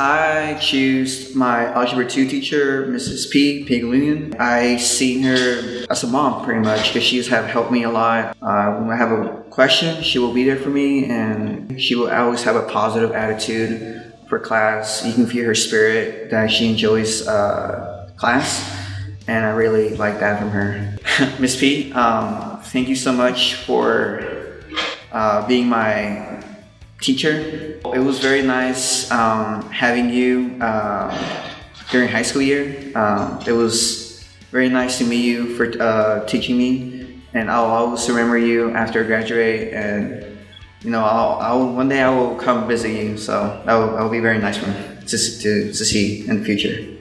I choose my Algebra 2 teacher, Mrs. P. Pigalian. I see her as a mom pretty much because she's have helped me a lot. Uh, when I have a question, she will be there for me and she will always have a positive attitude for class. You can feel her spirit that she enjoys uh, class and I really like that from her. Miss P, um, thank you so much for uh, being my teacher. It was very nice um, having you uh, during high school year. Um, it was very nice to meet you for uh, teaching me and I'll always remember you after I graduate and you know, I'll, I'll, one day I will come visit you, so that will, that will be very nice for me to, to, to see in the future.